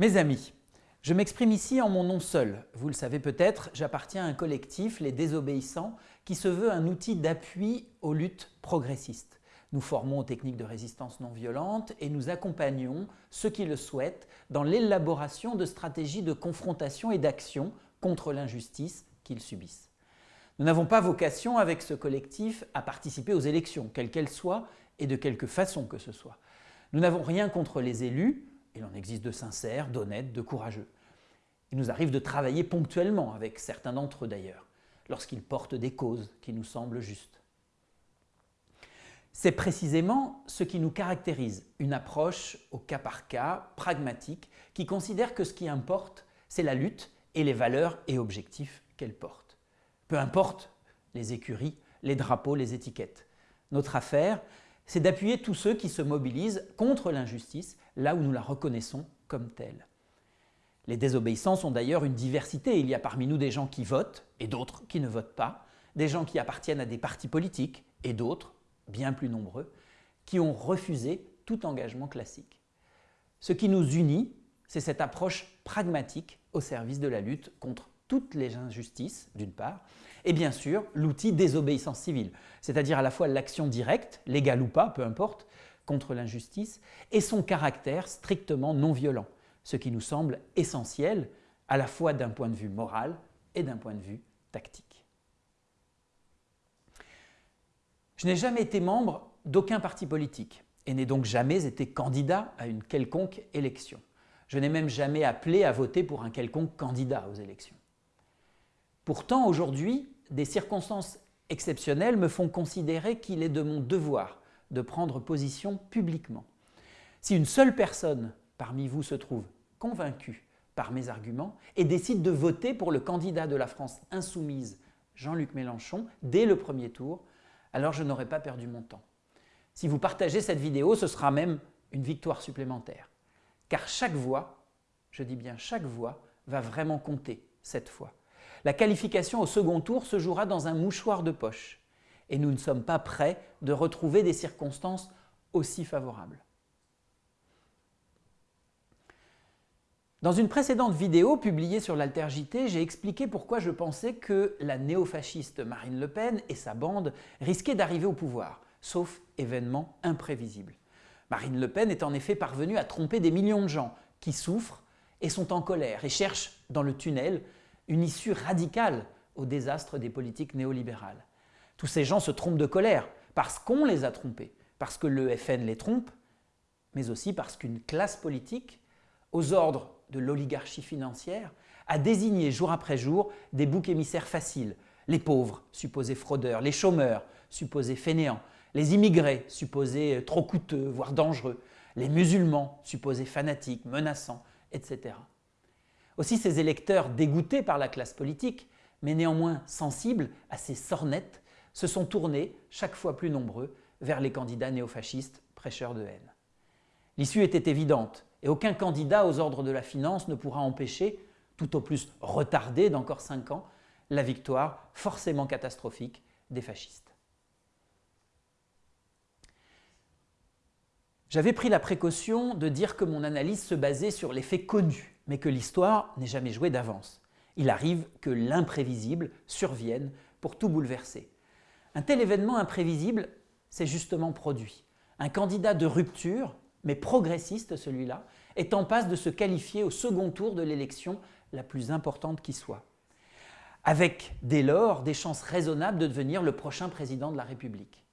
Mes amis, je m'exprime ici en mon nom seul. Vous le savez peut-être, j'appartiens à un collectif, les Désobéissants, qui se veut un outil d'appui aux luttes progressistes. Nous formons aux techniques de résistance non violente et nous accompagnons ceux qui le souhaitent dans l'élaboration de stratégies de confrontation et d'action contre l'injustice qu'ils subissent. Nous n'avons pas vocation avec ce collectif à participer aux élections, quelles qu'elles soient et de quelque façon que ce soit. Nous n'avons rien contre les élus, il en existe de sincères, d'honnêtes, de courageux. Il nous arrive de travailler ponctuellement avec certains d'entre eux d'ailleurs, lorsqu'ils portent des causes qui nous semblent justes. C'est précisément ce qui nous caractérise, une approche au cas par cas, pragmatique, qui considère que ce qui importe, c'est la lutte et les valeurs et objectifs qu'elle porte. Peu importe les écuries, les drapeaux, les étiquettes. Notre affaire, c'est d'appuyer tous ceux qui se mobilisent contre l'injustice là où nous la reconnaissons comme telle. Les désobéissants sont d'ailleurs une diversité. Il y a parmi nous des gens qui votent et d'autres qui ne votent pas, des gens qui appartiennent à des partis politiques et d'autres, bien plus nombreux, qui ont refusé tout engagement classique. Ce qui nous unit, c'est cette approche pragmatique au service de la lutte contre toutes les injustices, d'une part, et bien sûr l'outil désobéissance civile, c'est-à-dire à la fois l'action directe, légale ou pas, peu importe, contre l'injustice, et son caractère strictement non violent, ce qui nous semble essentiel à la fois d'un point de vue moral et d'un point de vue tactique. Je n'ai jamais été membre d'aucun parti politique et n'ai donc jamais été candidat à une quelconque élection. Je n'ai même jamais appelé à voter pour un quelconque candidat aux élections. Pourtant, aujourd'hui, des circonstances exceptionnelles me font considérer qu'il est de mon devoir de prendre position publiquement. Si une seule personne parmi vous se trouve convaincue par mes arguments et décide de voter pour le candidat de la France insoumise, Jean-Luc Mélenchon, dès le premier tour, alors je n'aurai pas perdu mon temps. Si vous partagez cette vidéo, ce sera même une victoire supplémentaire. Car chaque voix, je dis bien chaque voix, va vraiment compter cette fois. La qualification au second tour se jouera dans un mouchoir de poche et nous ne sommes pas prêts de retrouver des circonstances aussi favorables. Dans une précédente vidéo publiée sur l'Altergité, j'ai expliqué pourquoi je pensais que la néofasciste Marine Le Pen et sa bande risquaient d'arriver au pouvoir, sauf événement imprévisible. Marine Le Pen est en effet parvenue à tromper des millions de gens qui souffrent et sont en colère et cherchent dans le tunnel une issue radicale au désastre des politiques néolibérales. Tous ces gens se trompent de colère parce qu'on les a trompés, parce que le FN les trompe, mais aussi parce qu'une classe politique, aux ordres de l'oligarchie financière, a désigné jour après jour des boucs émissaires faciles, les pauvres, supposés fraudeurs, les chômeurs, supposés fainéants, les immigrés, supposés trop coûteux, voire dangereux, les musulmans, supposés fanatiques, menaçants, etc. Aussi ces électeurs dégoûtés par la classe politique, mais néanmoins sensibles à ces sornettes, se sont tournés, chaque fois plus nombreux, vers les candidats néofascistes prêcheurs de haine. L'issue était évidente et aucun candidat aux ordres de la finance ne pourra empêcher, tout au plus retarder d'encore cinq ans, la victoire forcément catastrophique des fascistes. J'avais pris la précaution de dire que mon analyse se basait sur les faits connus, mais que l'histoire n'est jamais jouée d'avance. Il arrive que l'imprévisible survienne pour tout bouleverser. Un tel événement imprévisible s'est justement produit. Un candidat de rupture, mais progressiste celui-là, est en passe de se qualifier au second tour de l'élection la plus importante qui soit. Avec dès lors des chances raisonnables de devenir le prochain président de la République.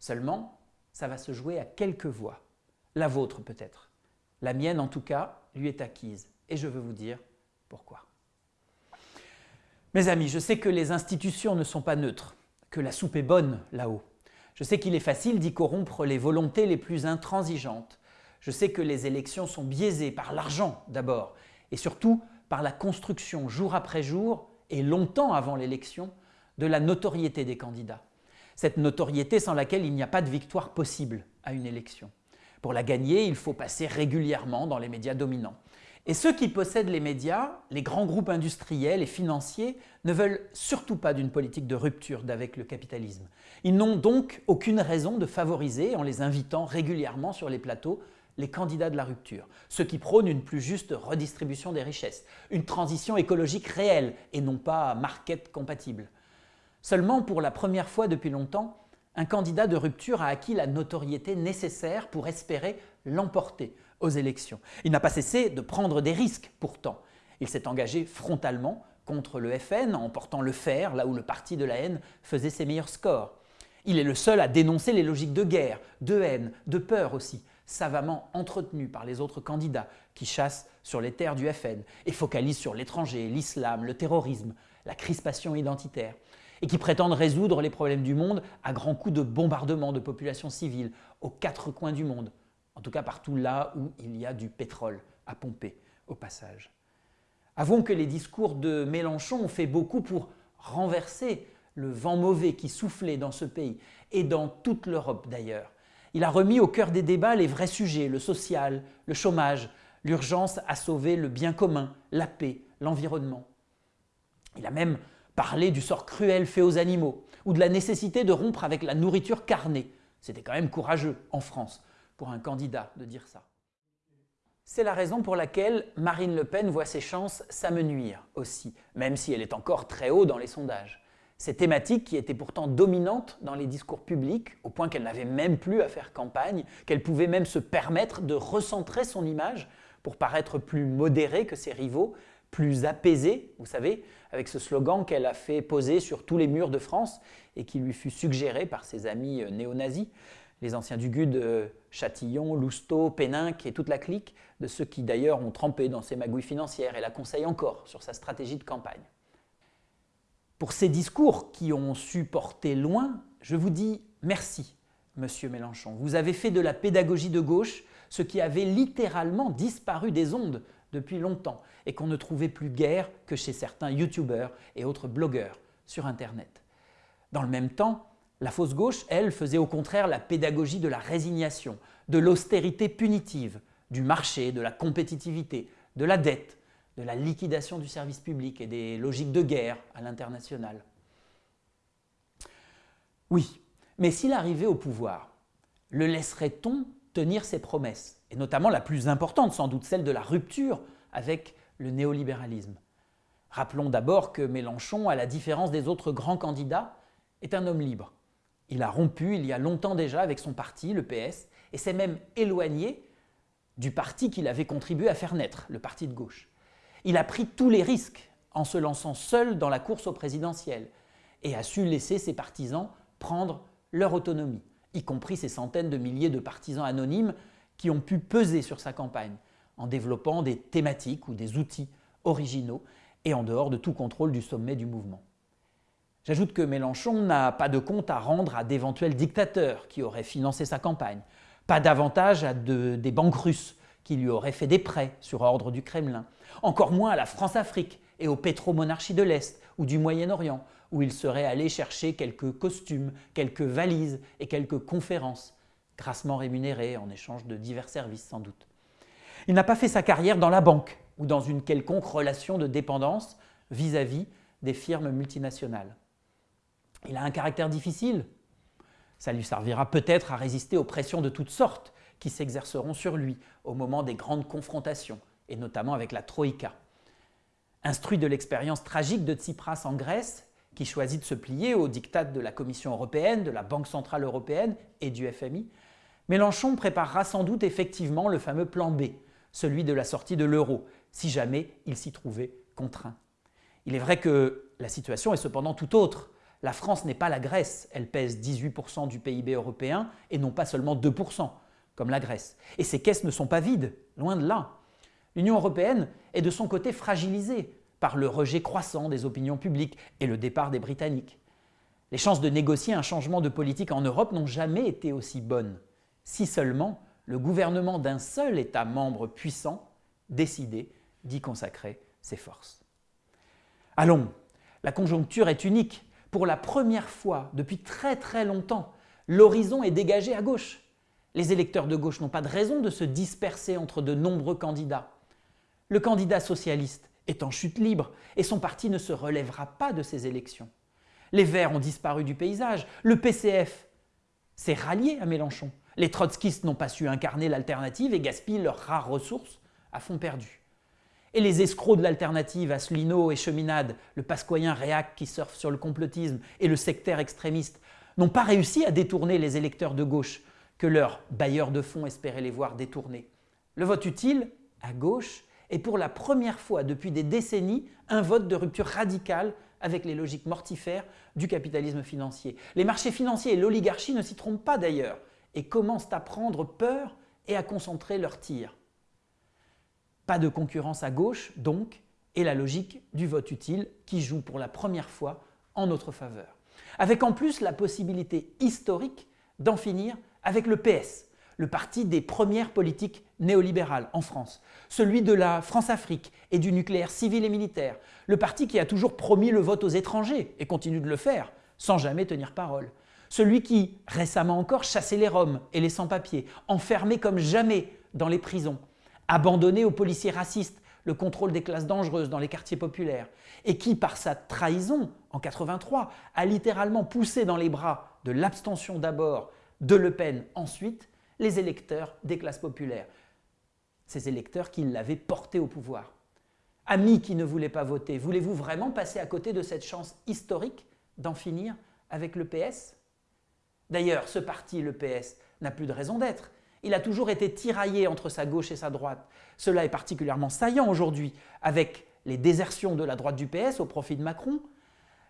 Seulement, ça va se jouer à quelques voix. La vôtre peut-être. La mienne en tout cas lui est acquise et je veux vous dire pourquoi. Mes amis, je sais que les institutions ne sont pas neutres, que la soupe est bonne là-haut. Je sais qu'il est facile d'y corrompre les volontés les plus intransigeantes. Je sais que les élections sont biaisées par l'argent d'abord et surtout par la construction jour après jour et longtemps avant l'élection de la notoriété des candidats. Cette notoriété sans laquelle il n'y a pas de victoire possible à une élection. Pour la gagner, il faut passer régulièrement dans les médias dominants. Et ceux qui possèdent les médias, les grands groupes industriels et financiers, ne veulent surtout pas d'une politique de rupture d'avec le capitalisme. Ils n'ont donc aucune raison de favoriser, en les invitant régulièrement sur les plateaux, les candidats de la rupture, ceux qui prônent une plus juste redistribution des richesses, une transition écologique réelle et non pas market compatible. Seulement, pour la première fois depuis longtemps, un candidat de rupture a acquis la notoriété nécessaire pour espérer l'emporter aux élections. Il n'a pas cessé de prendre des risques pourtant. Il s'est engagé frontalement contre le FN en portant le fer là où le parti de la haine faisait ses meilleurs scores. Il est le seul à dénoncer les logiques de guerre, de haine, de peur aussi, savamment entretenues par les autres candidats qui chassent sur les terres du FN et focalisent sur l'étranger, l'islam, le terrorisme, la crispation identitaire, et qui prétendent résoudre les problèmes du monde à grands coups de bombardement de populations civiles aux quatre coins du monde, en tout cas partout là où il y a du pétrole à pomper au passage. Avouons que les discours de Mélenchon ont fait beaucoup pour renverser le vent mauvais qui soufflait dans ce pays et dans toute l'Europe d'ailleurs. Il a remis au cœur des débats les vrais sujets, le social, le chômage, l'urgence à sauver le bien commun, la paix, l'environnement. Il a même parlé du sort cruel fait aux animaux ou de la nécessité de rompre avec la nourriture carnée. C'était quand même courageux en France pour un candidat de dire ça. C'est la raison pour laquelle Marine Le Pen voit ses chances s'amenuire aussi, même si elle est encore très haut dans les sondages. Ces thématiques qui étaient pourtant dominantes dans les discours publics, au point qu'elle n'avait même plus à faire campagne, qu'elle pouvait même se permettre de recentrer son image pour paraître plus modérée que ses rivaux, plus apaisée, vous savez, avec ce slogan qu'elle a fait poser sur tous les murs de France et qui lui fut suggéré par ses amis néo-nazis les anciens du GUD, euh, Châtillon, Lousteau, Péninck et toute la clique, de ceux qui d'ailleurs ont trempé dans ses magouilles financières et la conseillent encore sur sa stratégie de campagne. Pour ces discours qui ont su porter loin, je vous dis merci, Monsieur Mélenchon. Vous avez fait de la pédagogie de gauche ce qui avait littéralement disparu des ondes depuis longtemps et qu'on ne trouvait plus guère que chez certains youtubeurs et autres blogueurs sur Internet. Dans le même temps, la fausse gauche, elle, faisait au contraire la pédagogie de la résignation, de l'austérité punitive, du marché, de la compétitivité, de la dette, de la liquidation du service public et des logiques de guerre à l'international. Oui, mais s'il arrivait au pouvoir, le laisserait-on tenir ses promesses? Et notamment la plus importante, sans doute celle de la rupture avec le néolibéralisme. Rappelons d'abord que Mélenchon, à la différence des autres grands candidats, est un homme libre. Il a rompu il y a longtemps déjà avec son parti, le PS, et s'est même éloigné du parti qu'il avait contribué à faire naître, le parti de gauche. Il a pris tous les risques en se lançant seul dans la course au présidentiel et a su laisser ses partisans prendre leur autonomie, y compris ces centaines de milliers de partisans anonymes qui ont pu peser sur sa campagne en développant des thématiques ou des outils originaux et en dehors de tout contrôle du sommet du mouvement. J'ajoute que Mélenchon n'a pas de compte à rendre à d'éventuels dictateurs qui auraient financé sa campagne, pas davantage à des banques russes qui lui auraient fait des prêts sur ordre du Kremlin, encore moins à la France-Afrique et aux pétromonarchies de l'Est ou du Moyen-Orient, où il serait allé chercher quelques costumes, quelques valises et quelques conférences, grassement rémunérées en échange de divers services sans doute. Il n'a pas fait sa carrière dans la banque ou dans une quelconque relation de dépendance vis à -vis des firmes multinationales. Il a un caractère difficile. Ça lui servira peut-être à résister aux pressions de toutes sortes qui s'exerceront sur lui au moment des grandes confrontations, et notamment avec la Troïka. Instruit de l'expérience tragique de Tsipras en Grèce, qui choisit de se plier aux dictats de la Commission européenne, de la Banque centrale européenne et du FMI, Mélenchon préparera sans doute effectivement le fameux plan B, celui de la sortie de l'euro, si jamais il s'y trouvait contraint. Il est vrai que la situation est cependant tout autre. La France n'est pas la Grèce, elle pèse 18% du PIB européen et non pas seulement 2%, comme la Grèce. Et ses caisses ne sont pas vides, loin de là. L'Union européenne est de son côté fragilisée par le rejet croissant des opinions publiques et le départ des Britanniques. Les chances de négocier un changement de politique en Europe n'ont jamais été aussi bonnes, si seulement le gouvernement d'un seul État membre puissant décidait d'y consacrer ses forces. Allons, la conjoncture est unique pour la première fois depuis très très longtemps, l'horizon est dégagé à gauche. Les électeurs de gauche n'ont pas de raison de se disperser entre de nombreux candidats. Le candidat socialiste est en chute libre et son parti ne se relèvera pas de ces élections. Les Verts ont disparu du paysage, le PCF s'est rallié à Mélenchon. Les trotskistes n'ont pas su incarner l'alternative et gaspillent leurs rares ressources à fond perdu. Et les escrocs de l'alternative, Asselineau et Cheminade, le pascoyen réac qui surfe sur le complotisme et le sectaire extrémiste, n'ont pas réussi à détourner les électeurs de gauche que leurs bailleurs de fonds espéraient les voir détourner. Le vote utile, à gauche, est pour la première fois depuis des décennies un vote de rupture radicale avec les logiques mortifères du capitalisme financier. Les marchés financiers et l'oligarchie ne s'y trompent pas d'ailleurs et commencent à prendre peur et à concentrer leurs tirs. Pas de concurrence à gauche, donc, et la logique du vote utile qui joue pour la première fois en notre faveur. Avec en plus la possibilité historique d'en finir avec le PS, le parti des premières politiques néolibérales en France, celui de la France-Afrique et du nucléaire civil et militaire, le parti qui a toujours promis le vote aux étrangers et continue de le faire, sans jamais tenir parole, celui qui, récemment encore, chassait les Roms et les sans-papiers, enfermés comme jamais dans les prisons, abandonné aux policiers racistes le contrôle des classes dangereuses dans les quartiers populaires, et qui, par sa trahison en 83, a littéralement poussé dans les bras de l'abstention d'abord, de Le Pen ensuite, les électeurs des classes populaires, ces électeurs qui l'avaient porté au pouvoir. Amis qui ne voulaient pas voter, voulez-vous vraiment passer à côté de cette chance historique d'en finir avec le PS D'ailleurs, ce parti, le PS, n'a plus de raison d'être. Il a toujours été tiraillé entre sa gauche et sa droite. Cela est particulièrement saillant aujourd'hui avec les désertions de la droite du PS au profit de Macron.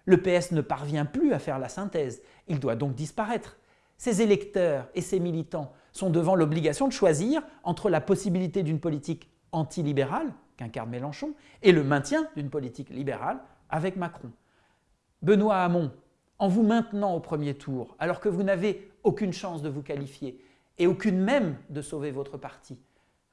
Le PS ne parvient plus à faire la synthèse. Il doit donc disparaître. Ses électeurs et ses militants sont devant l'obligation de choisir entre la possibilité d'une politique antilibérale, qu'incarne Mélenchon, et le maintien d'une politique libérale avec Macron. Benoît Hamon, en vous maintenant au premier tour, alors que vous n'avez aucune chance de vous qualifier et aucune même de sauver votre parti,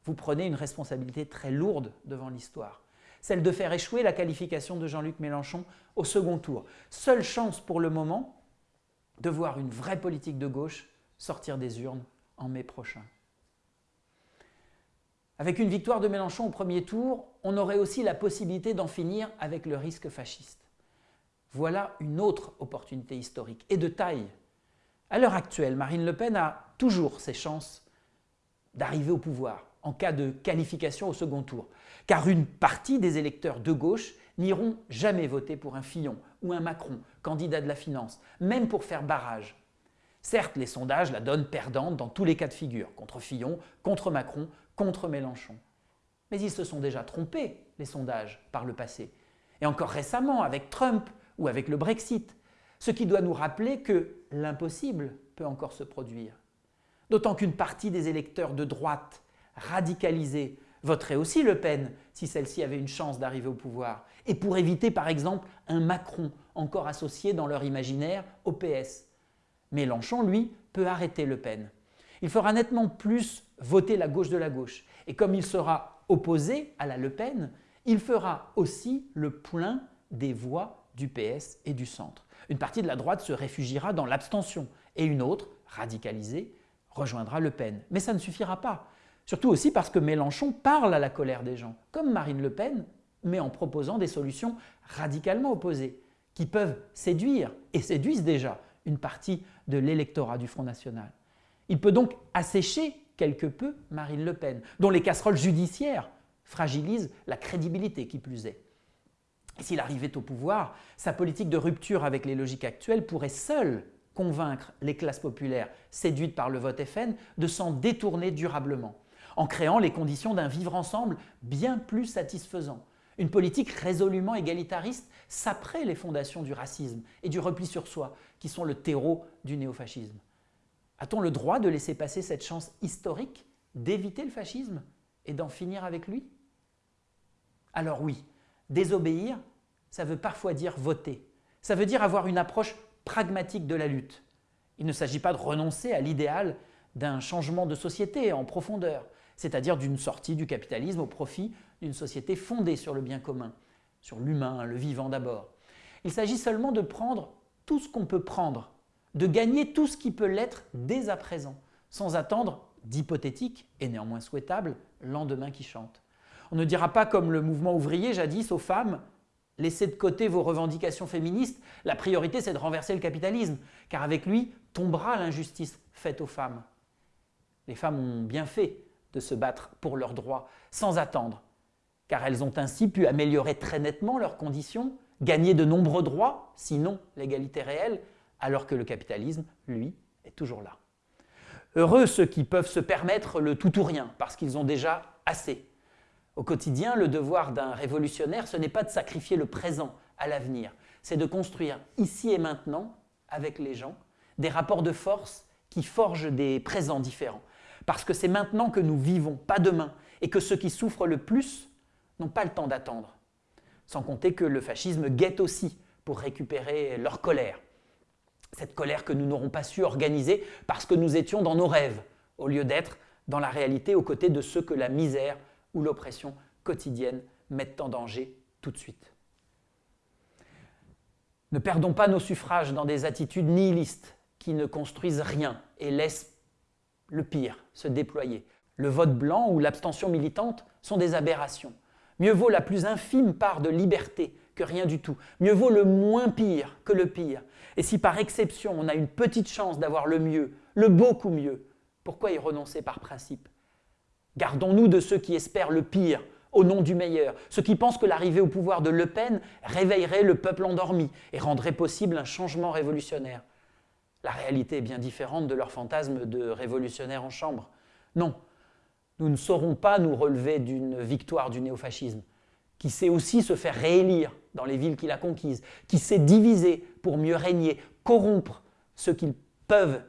vous prenez une responsabilité très lourde devant l'histoire, celle de faire échouer la qualification de Jean-Luc Mélenchon au second tour. Seule chance pour le moment de voir une vraie politique de gauche sortir des urnes en mai prochain. Avec une victoire de Mélenchon au premier tour, on aurait aussi la possibilité d'en finir avec le risque fasciste. Voilà une autre opportunité historique, et de taille. À l'heure actuelle, Marine Le Pen a toujours ses chances d'arriver au pouvoir en cas de qualification au second tour, car une partie des électeurs de gauche n'iront jamais voter pour un Fillon ou un Macron, candidat de la finance, même pour faire barrage. Certes, les sondages la donnent perdante dans tous les cas de figure, contre Fillon, contre Macron, contre Mélenchon. Mais ils se sont déjà trompés, les sondages, par le passé. Et encore récemment, avec Trump ou avec le Brexit. Ce qui doit nous rappeler que l'impossible peut encore se produire. D'autant qu'une partie des électeurs de droite radicalisés voterait aussi Le Pen si celle-ci avait une chance d'arriver au pouvoir, et pour éviter par exemple un Macron encore associé dans leur imaginaire au PS. Mélenchon, lui, peut arrêter Le Pen. Il fera nettement plus voter la gauche de la gauche. Et comme il sera opposé à la Le Pen, il fera aussi le plein des voix du PS et du centre. Une partie de la droite se réfugiera dans l'abstention et une autre, radicalisée, rejoindra Le Pen. Mais ça ne suffira pas. Surtout aussi parce que Mélenchon parle à la colère des gens, comme Marine Le Pen, mais en proposant des solutions radicalement opposées, qui peuvent séduire, et séduisent déjà, une partie de l'électorat du Front National. Il peut donc assécher quelque peu Marine Le Pen, dont les casseroles judiciaires fragilisent la crédibilité qui plus est. S'il arrivait au pouvoir, sa politique de rupture avec les logiques actuelles pourrait seule convaincre les classes populaires séduites par le vote FN de s'en détourner durablement, en créant les conditions d'un vivre ensemble bien plus satisfaisant, une politique résolument égalitariste s'apprête les fondations du racisme et du repli sur soi, qui sont le terreau du néofascisme. A-t-on le droit de laisser passer cette chance historique d'éviter le fascisme et d'en finir avec lui? Alors oui, désobéir, ça veut parfois dire voter. Ça veut dire avoir une approche pragmatique de la lutte. Il ne s'agit pas de renoncer à l'idéal d'un changement de société en profondeur, c'est-à-dire d'une sortie du capitalisme au profit d'une société fondée sur le bien commun, sur l'humain, le vivant d'abord. Il s'agit seulement de prendre tout ce qu'on peut prendre, de gagner tout ce qui peut l'être dès à présent, sans attendre d'hypothétique et néanmoins souhaitable lendemain qui chante. On ne dira pas comme le mouvement ouvrier jadis aux femmes « laissez de côté vos revendications féministes, la priorité c'est de renverser le capitalisme, car avec lui tombera l'injustice faite aux femmes ». Les femmes ont bien fait de se battre pour leurs droits sans attendre, car elles ont ainsi pu améliorer très nettement leurs conditions, gagner de nombreux droits, sinon l'égalité réelle, alors que le capitalisme, lui, est toujours là. Heureux ceux qui peuvent se permettre le tout ou rien, parce qu'ils ont déjà assez. Au quotidien, le devoir d'un révolutionnaire, ce n'est pas de sacrifier le présent à l'avenir, c'est de construire ici et maintenant, avec les gens, des rapports de force qui forgent des présents différents. Parce que c'est maintenant que nous vivons, pas demain, et que ceux qui souffrent le plus n'ont pas le temps d'attendre. Sans compter que le fascisme guette aussi pour récupérer leur colère. Cette colère que nous n'aurons pas su organiser parce que nous étions dans nos rêves, au lieu d'être dans la réalité aux côtés de ceux que la misère ou l'oppression quotidienne mettent en danger tout de suite. Ne perdons pas nos suffrages dans des attitudes nihilistes qui ne construisent rien et laissent le pire se déployer. Le vote blanc ou l'abstention militante sont des aberrations. Mieux vaut la plus infime part de liberté que rien du tout. Mieux vaut le moins pire que le pire. Et si par exception on a une petite chance d'avoir le mieux, le beaucoup mieux, pourquoi y renoncer par principe? Gardons-nous de ceux qui espèrent le pire au nom du meilleur, ceux qui pensent que l'arrivée au pouvoir de Le Pen réveillerait le peuple endormi et rendrait possible un changement révolutionnaire. La réalité est bien différente de leur fantasme de révolutionnaire en chambre. Non, nous ne saurons pas nous relever d'une victoire du néofascisme, qui sait aussi se faire réélire dans les villes qu'il a conquises, qui sait diviser pour mieux régner, corrompre ceux qui peuvent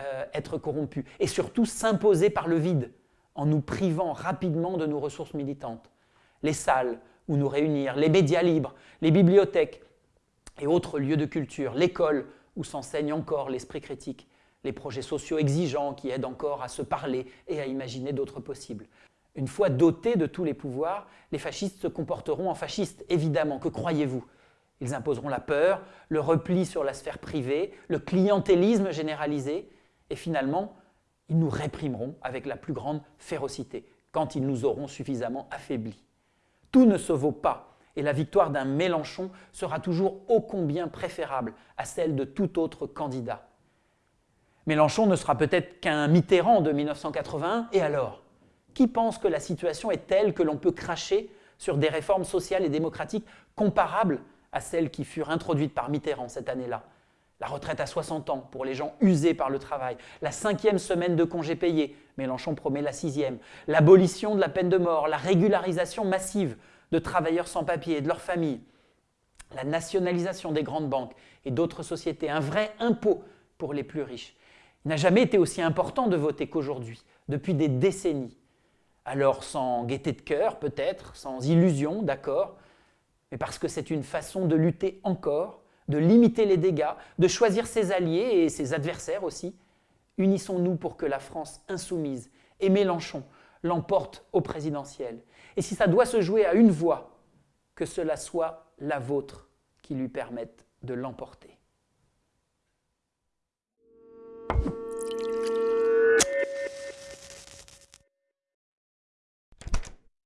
euh, être corrompus, et surtout s'imposer par le vide, en nous privant rapidement de nos ressources militantes. Les salles où nous réunir, les médias libres, les bibliothèques et autres lieux de culture, l'école où s'enseigne encore l'esprit critique, les projets sociaux exigeants qui aident encore à se parler et à imaginer d'autres possibles. Une fois dotés de tous les pouvoirs, les fascistes se comporteront en fascistes, évidemment, que croyez-vous? Ils imposeront la peur, le repli sur la sphère privée, le clientélisme généralisé, et finalement, ils nous réprimeront avec la plus grande férocité, quand ils nous auront suffisamment affaiblis. Tout ne se vaut pas, et la victoire d'un Mélenchon sera toujours ô combien préférable à celle de tout autre candidat. Mélenchon ne sera peut-être qu'un Mitterrand de 1981, et alors Qui pense que la situation est telle que l'on peut cracher sur des réformes sociales et démocratiques comparables à celles qui furent introduites par Mitterrand cette année-là? La retraite à 60 ans pour les gens usés par le travail, la cinquième semaine de congés payés, Mélenchon promet la sixième, l'abolition de la peine de mort, la régularisation massive de travailleurs sans papier et de leurs familles, la nationalisation des grandes banques et d'autres sociétés, un vrai impôt pour les plus riches. Il n'a jamais été aussi important de voter qu'aujourd'hui, depuis des décennies. Alors sans gaieté de cœur peut-être, sans illusion, d'accord, mais parce que c'est une façon de lutter encore de limiter les dégâts, de choisir ses alliés et ses adversaires aussi. Unissons-nous pour que la France insoumise et Mélenchon l'emporte au présidentiel. Et si ça doit se jouer à une voix, que cela soit la vôtre qui lui permette de l'emporter.